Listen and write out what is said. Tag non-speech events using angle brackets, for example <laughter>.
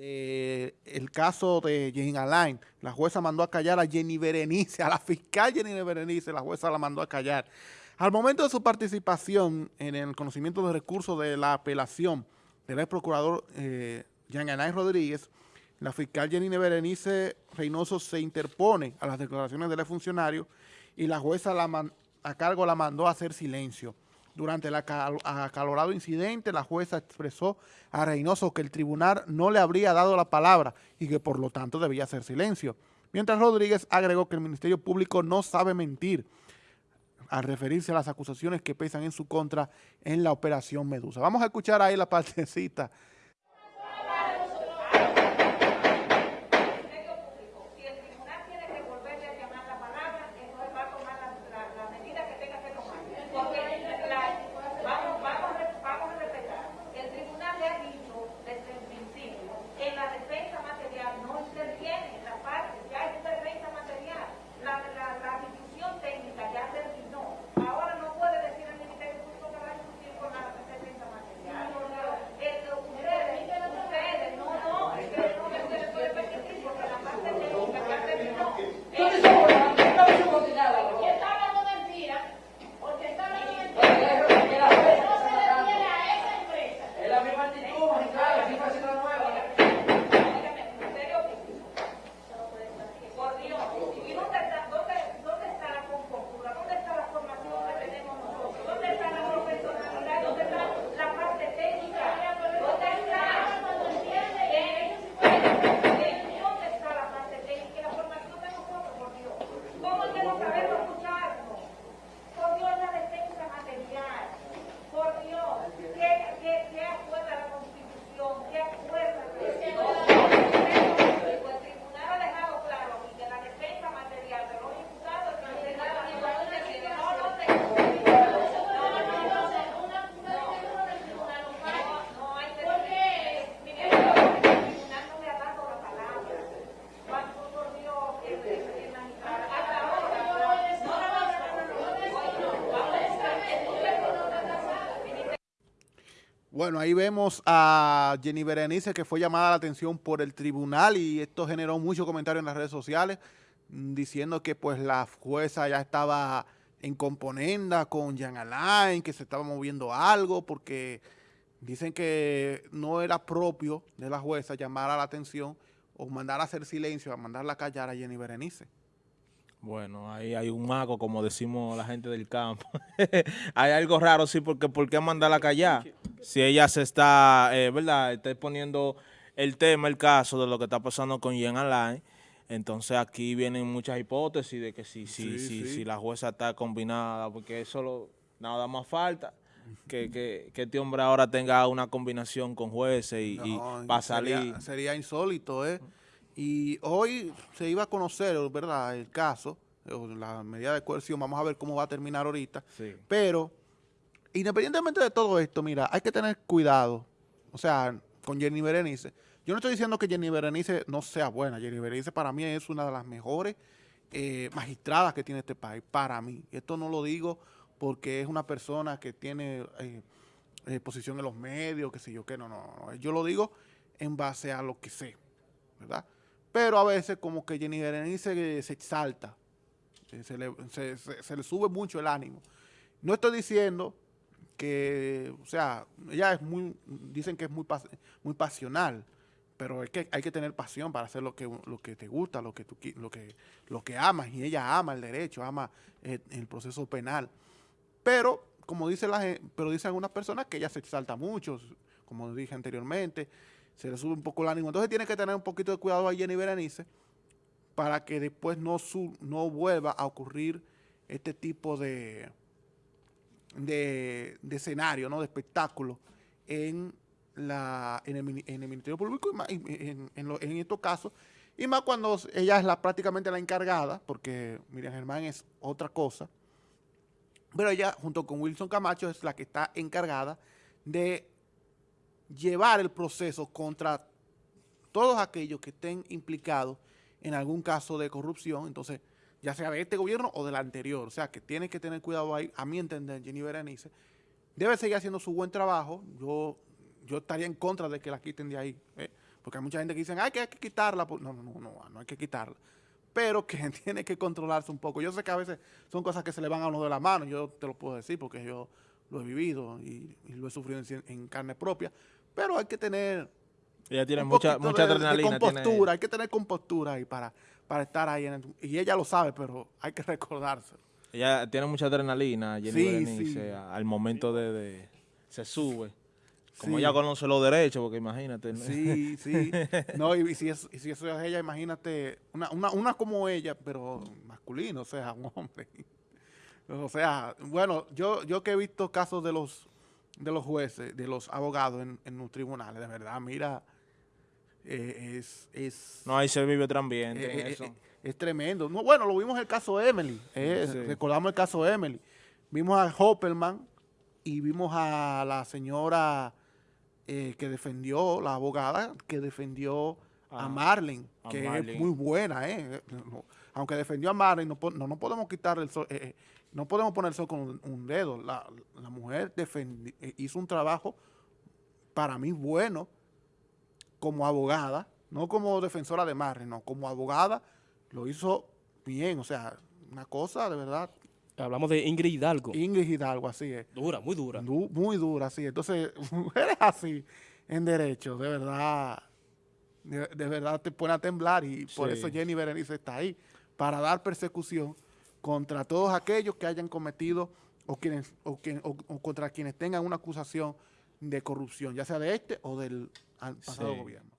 de el caso de Jenny Alain, la jueza mandó a callar a Jenny Berenice, a la fiscal Jenny Berenice, la jueza la mandó a callar. Al momento de su participación en el conocimiento de recursos de la apelación del ex procurador eh, Jean Alain Rodríguez, la fiscal Jenny Berenice Reynoso se interpone a las declaraciones del funcionario y la jueza a cargo la mandó a hacer silencio. Durante el acalorado incidente, la jueza expresó a Reynoso que el tribunal no le habría dado la palabra y que por lo tanto debía hacer silencio. Mientras Rodríguez agregó que el Ministerio Público no sabe mentir al referirse a las acusaciones que pesan en su contra en la operación Medusa. Vamos a escuchar ahí la partecita Bueno, ahí vemos a Jenny Berenice que fue llamada la atención por el tribunal y esto generó muchos comentarios en las redes sociales mm, diciendo que pues la jueza ya estaba en componenda con Jean Alain, que se estaba moviendo algo porque dicen que no era propio de la jueza llamar a la atención o mandar a hacer silencio, a mandarla a callar a Jenny Berenice. Bueno, ahí hay un mago, como decimos la gente del campo. <laughs> hay algo raro, sí, porque ¿por qué mandarla a callar? Si ella se está, eh, ¿verdad? Está poniendo el tema, el caso de lo que está pasando con Jen Alain. Entonces aquí vienen muchas hipótesis de que si, si, si, si la jueza está combinada, porque eso nada más falta. Que, que, que, este hombre ahora tenga una combinación con jueces y, va a salir. Sería, sería insólito, ¿eh? Y hoy se iba a conocer, ¿verdad?, el caso, la medida de coerción, vamos a ver cómo va a terminar ahorita. Pero, independientemente de todo esto, mira, hay que tener cuidado, o sea, con Jenny Berenice. Yo no estoy diciendo que Jenny Berenice no sea buena, Jenny Berenice para mí es una de las mejores eh, magistradas que tiene este país, para mí. Esto no lo digo porque es una persona que tiene eh, eh, posición en los medios, que sé yo qué, no, no, no. Yo lo digo en base a lo que sé, ¿verdad? Pero a veces como que Jenny Berenice se exalta, se le, sube mucho el ánimo. No estoy diciendo que, o sea, ella es muy, dicen que es muy, muy pasional, pero es que hay que tener pasión para hacer lo que, lo que te gusta, lo que, tú, lo, que, lo que amas, y ella ama el derecho, ama el, el proceso penal. Pero, como dice la pero dicen algunas personas que ella se exalta mucho, como dije anteriormente, se le sube un poco el ánimo. Entonces tiene que tener un poquito de cuidado a Jenny Berenice para que después no, no vuelva a ocurrir este tipo de, de, escenario, ¿no? de espectáculo en, la, en, el, Ministerio Público en, en, estos casos. Y más cuando ella es la, prácticamente la encargada, porque Miriam Germán es otra cosa, pero ella junto con Wilson Camacho es la que está encargada de llevar el proceso contra todos aquellos que estén implicados en algún caso de corrupción, entonces, ya sea de este gobierno o del anterior, o sea, que tiene que tener cuidado ahí, a mi entender, Jenny Berenice, debe seguir haciendo su buen trabajo, yo, yo estaría en contra de que la quiten de ahí, ¿eh? porque hay mucha gente que dice, ay, que hay que quitarla. No, no, no, no, no hay que quitarla. Pero que <laughs> tiene que controlarse un poco. Yo sé que a veces son cosas que se le van a uno de la mano, yo te lo puedo decir porque yo lo he vivido y, lo he sufrido en, carne propia, pero hay que tener... Ella tiene mucha, mucha adrenalina. compostura, hay que tener compostura ahí para, para estar ahí. En y ella lo sabe, pero hay que <laughs> recordárselo. Ella tiene mucha adrenalina, Jenny al momento de, Se sube. Como ella conoce los derechos, porque imagínate. Sí, sí. <laughs> No, y, si, es, si eso es ella, imagínate, una, una, una como ella, pero masculino, o sea, un hombre. <laughs> O sea, bueno, yo, yo que he visto casos de los de los jueces, de los abogados en, en los tribunales, de verdad, mira, eh, es, es... No, ahí se vive otro ambiente eh, eh, eso. es tremendo. No, bueno, lo vimos en el caso de Emily, recordamos el caso de Emily. Vimos a Hopperman y vimos a la señora que defendió, la abogada, que defendió a ah, Marlene, que es muy buena, ¿eh? Aunque defendió a Marlene, no, no, no podemos quitar el sol, no podemos poner eso con un, dedo. La, mujer hizo un trabajo para mí bueno como abogada, no como defensora de Marlene, no, como abogada lo hizo bien, o sea, una cosa de verdad. Hablamos de Ingrid Hidalgo. Ingrid Hidalgo, así es. Dura, muy dura. muy dura, sí. Entonces, <laughs> mujeres así en derecho, de verdad de, verdad te pone a temblar y por eso Jenny Berenice está ahí, para dar persecución contra todos aquellos que hayan cometido o, quienes, o, contra quienes tengan una acusación de corrupción, ya sea de este o del pasado gobierno.